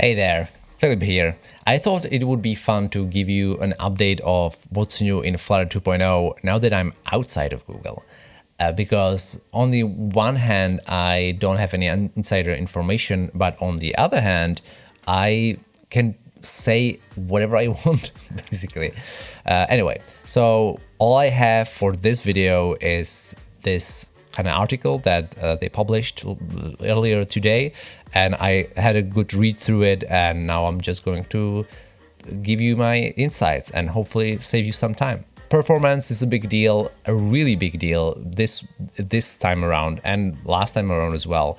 Hey there, Filip here. I thought it would be fun to give you an update of what's new in Flutter 2.0 now that I'm outside of Google. Uh, because on the one hand, I don't have any insider information, but on the other hand, I can say whatever I want, basically. Uh, anyway, so all I have for this video is this kind of article that uh, they published earlier today and I had a good read through it and now I'm just going to give you my insights and hopefully save you some time. Performance is a big deal, a really big deal this this time around and last time around as well.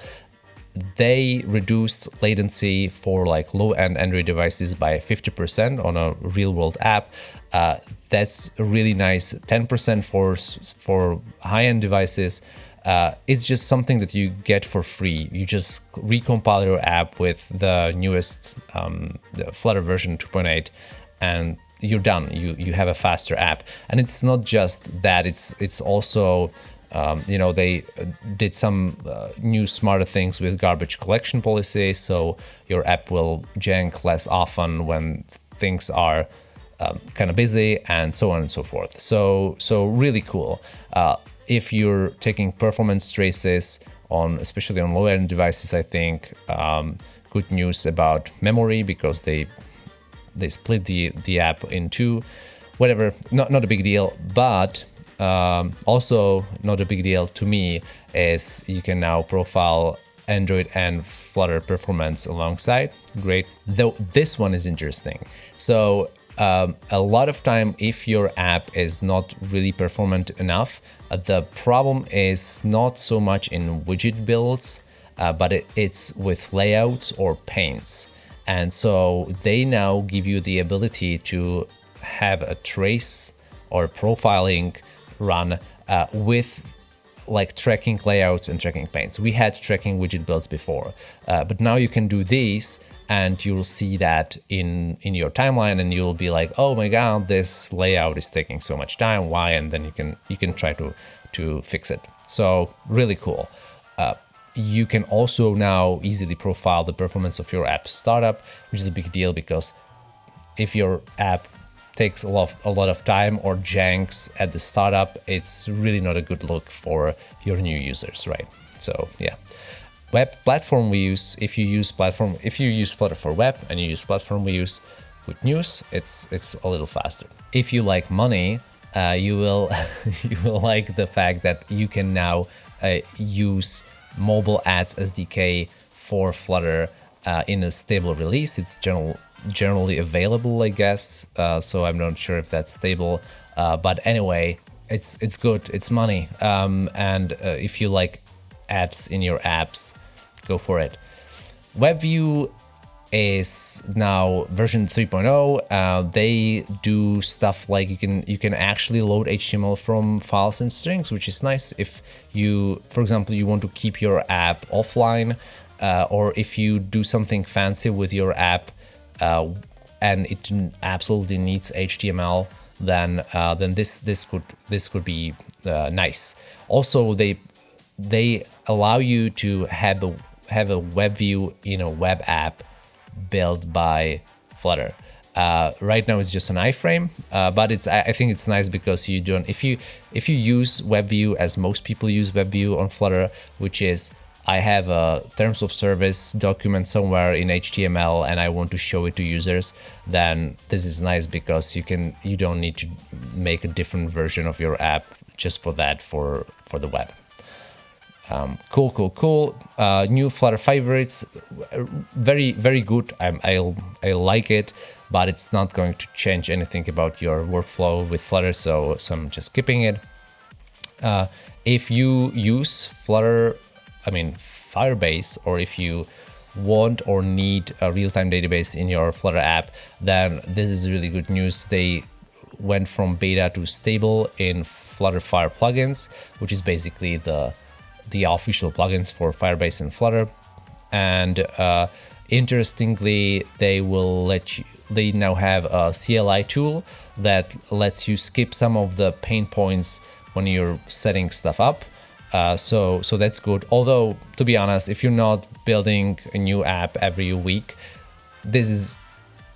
They reduced latency for like low-end Android devices by 50% on a real-world app. Uh, that's really nice. 10% for for high-end devices uh, it's just something that you get for free. You just recompile your app with the newest um, the Flutter version 2.8 and you're done. You you have a faster app. And it's not just that, it's it's also um, you know, they uh, did some uh, new smarter things with garbage collection policy, so your app will jank less often when things are um, kind of busy and so on and so forth. So, so really cool. Uh, if you're taking performance traces on, especially on low-end devices, I think um, good news about memory because they they split the the app in two. Whatever, not not a big deal, but um, also not a big deal to me is you can now profile Android and Flutter performance alongside. Great. Though this one is interesting. So um, a lot of time if your app is not really performant enough, uh, the problem is not so much in widget builds, uh, but it, it's with layouts or paints. And so they now give you the ability to have a trace or profiling run uh, with like tracking layouts and tracking paints. We had tracking widget builds before, uh, but now you can do these and you'll see that in in your timeline and you'll be like oh my god this layout is taking so much time. Why? And then you can you can try to to fix it. So really cool. Uh, you can also now easily profile the performance of your app startup which is a big deal because if your app takes a lot, of, a lot of time or janks at the startup it's really not a good look for your new users right so yeah web platform views, if you use platform, if you use Flutter for web and you use platform views, good news, it's it's a little faster. If you like money, uh, you will you will like the fact that you can now uh, use mobile ads SDK for Flutter uh, in a stable release. It's general, generally available, I guess. Uh, so I'm not sure if that's stable, uh, but anyway, it's it's good. It's money, um, and uh, if you like ads in your apps, go for it. WebView is now version 3.0 uh, they do stuff like you can you can actually load html from files and strings which is nice if you for example you want to keep your app offline uh, or if you do something fancy with your app uh, and it absolutely needs html then uh, then this this could this could be uh, nice also they they allow you to have a have a web view in a web app built by Flutter. Uh, right now it's just an iframe, uh, but it's I think it's nice because you don't if you if you use WebView as most people use WebView on Flutter, which is I have a terms of service document somewhere in HTML and I want to show it to users, then this is nice because you can you don't need to make a different version of your app just for that for for the web. Um, cool, cool, cool. Uh, new Flutter favorites, very, very good. I'm, I'll, I like it, but it's not going to change anything about your workflow with Flutter, so, so I'm just skipping it. Uh, if you use Flutter, I mean Firebase, or if you want or need a real-time database in your Flutter app, then this is really good news. They went from beta to stable in FlutterFire plugins, which is basically the the official plugins for Firebase and Flutter. And uh, interestingly, they will let you, they now have a CLI tool that lets you skip some of the pain points when you're setting stuff up. Uh, so, so that's good. Although, to be honest, if you're not building a new app every week, this is,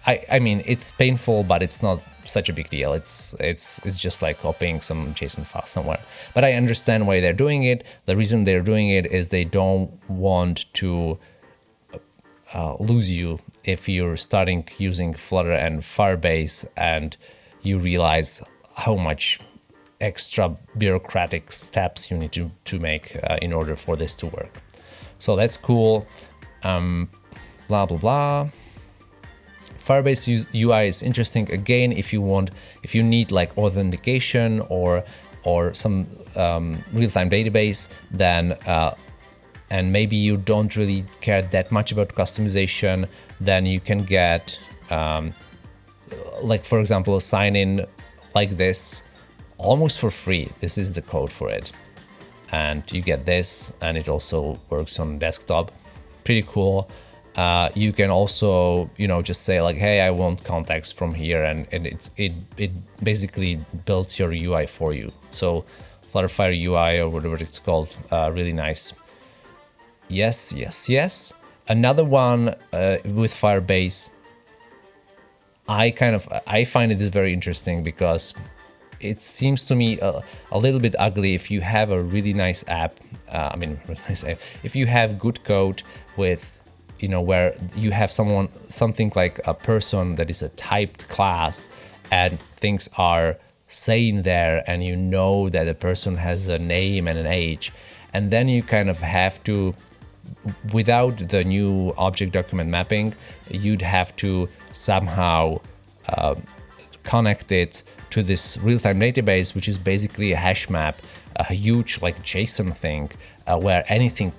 I, I mean, it's painful, but it's not such a big deal. It's it's it's just like copying some JSON file somewhere. But I understand why they're doing it. The reason they're doing it is they don't want to uh, lose you if you're starting using Flutter and Firebase and you realize how much extra bureaucratic steps you need to, to make uh, in order for this to work. So that's cool. Um, blah, blah, blah. Firebase UI is interesting again if you want, if you need like authentication or or some um, real-time database, then uh, and maybe you don't really care that much about customization, then you can get um, like for example a sign in like this almost for free. This is the code for it. And you get this and it also works on desktop. Pretty cool. Uh, you can also, you know, just say like, hey, I want contacts from here, and, and it, it, it basically builds your UI for you. So FlutterFire UI or whatever it's called, uh, really nice. Yes, yes, yes. Another one uh, with Firebase, I kind of, I find it is very interesting because it seems to me a, a, little bit ugly if you have a really nice app. Uh, I mean, if you have good code with you know, where you have someone, something like a person that is a typed class and things are saying there and you know that a person has a name and an age. And then you kind of have to, without the new object document mapping, you'd have to somehow uh, connect it to this real-time database, which is basically a hash map, a huge like JSON thing uh, where anything,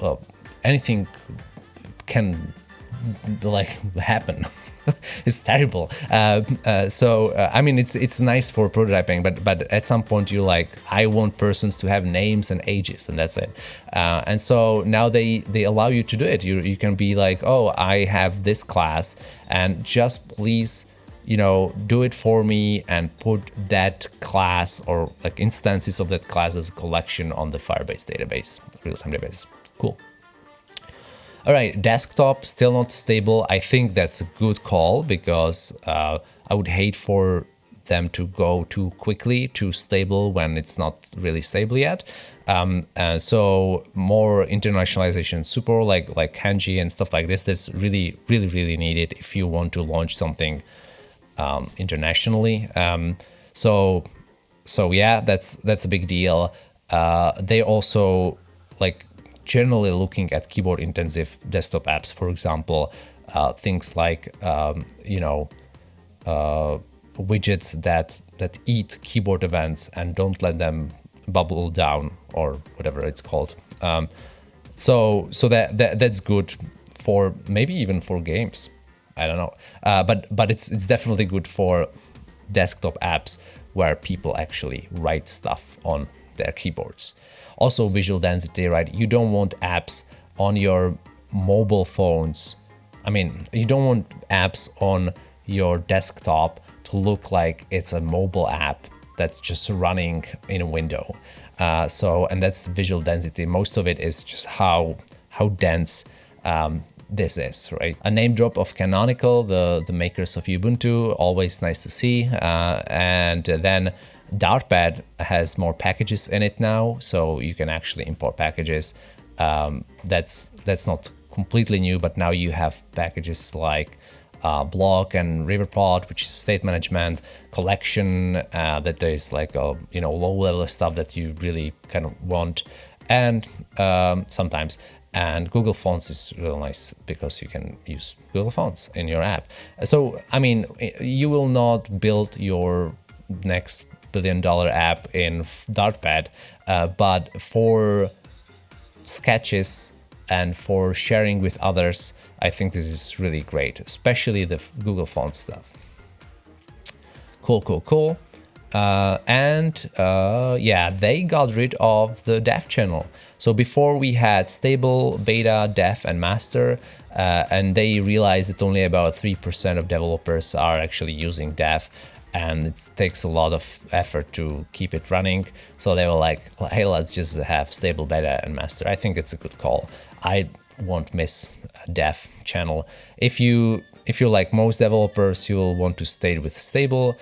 uh, anything can like happen. it's terrible. Uh, uh, so uh, I mean, it's it's nice for prototyping, but but at some point you like, I want persons to have names and ages, and that's it. Uh, and so now they they allow you to do it. You you can be like, oh, I have this class, and just please. You know, do it for me and put that class or like instances of that class as a collection on the Firebase database, real-time database. Cool. All right, desktop still not stable. I think that's a good call because uh, I would hate for them to go too quickly to stable when it's not really stable yet. Um, so more internationalization support like like kanji and stuff like this that's really really really needed if you want to launch something um, internationally. Um, so so yeah, that's that's a big deal. Uh, they also like generally looking at keyboard intensive desktop apps, for example, uh, things like, um, you know, uh, widgets that, that eat keyboard events and don't let them bubble down or whatever it's called. Um, so so that, that that's good for maybe even for games. I don't know, uh, but but it's it's definitely good for desktop apps where people actually write stuff on their keyboards. Also visual density, right? You don't want apps on your mobile phones. I mean, you don't want apps on your desktop to look like it's a mobile app that's just running in a window. Uh, so, and that's visual density. Most of it is just how how dense um, this is, right? A name drop of Canonical, the, the makers of Ubuntu, always nice to see. Uh, and then Dartpad has more packages in it now, so you can actually import packages. Um, that's that's not completely new, but now you have packages like uh, Bloc and Riverpod, which is state management, collection, uh, that there is like a you know low level stuff that you really kind of want, and um, sometimes. And Google Fonts is real nice because you can use Google Fonts in your app. So, I mean, you will not build your next billion dollar app in Dartpad, uh, but for sketches and for sharing with others, I think this is really great, especially the Google Font stuff. Cool, cool, cool. Uh, and uh, yeah, they got rid of the dev channel. So before we had stable, beta, dev, and master, uh, and they realized that only about 3% of developers are actually using dev and it takes a lot of effort to keep it running. So they were like, hey, let's just have stable beta and master. I think it's a good call. I won't miss a dev channel. If you if you're like most developers, you'll want to stay with stable.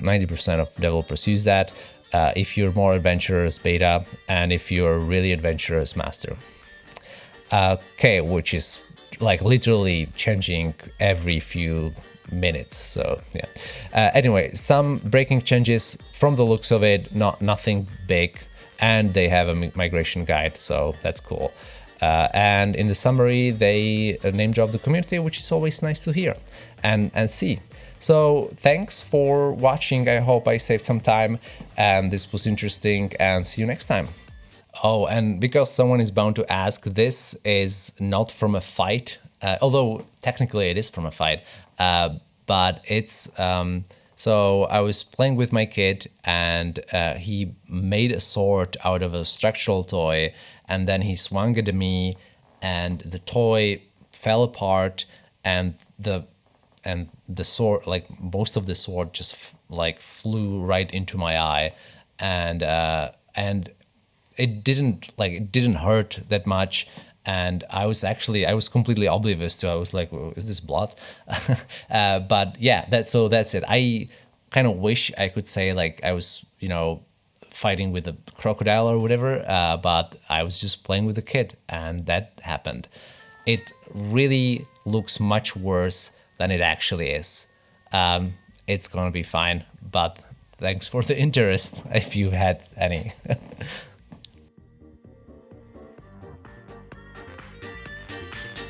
90% uh, of developers use that. Uh, if you're more adventurous, beta, and if you're really adventurous, master. Uh, okay, which is like literally changing every few minutes. So yeah. Uh, anyway, some breaking changes from the looks of it, not nothing big, and they have a migration guide, so that's cool. Uh, and in the summary, they uh, name drop the community, which is always nice to hear and, and see. So thanks for watching. I hope I saved some time and this was interesting and see you next time. Oh, and because someone is bound to ask, this is not from a fight, uh, although technically it is from a fight, uh, but it's, um, so I was playing with my kid and uh, he made a sword out of a structural toy and then he swung it at me and the toy fell apart and the and the sword like most of the sword just like flew right into my eye. And uh and it didn't like it didn't hurt that much. And I was actually I was completely oblivious to I was like is this blood? Uh, but yeah that so that's it. I kind of wish I could say like I was you know fighting with a crocodile or whatever, uh, but I was just playing with a kid and that happened. It really looks much worse than it actually is. Um, it's gonna be fine, but thanks for the interest if you had any.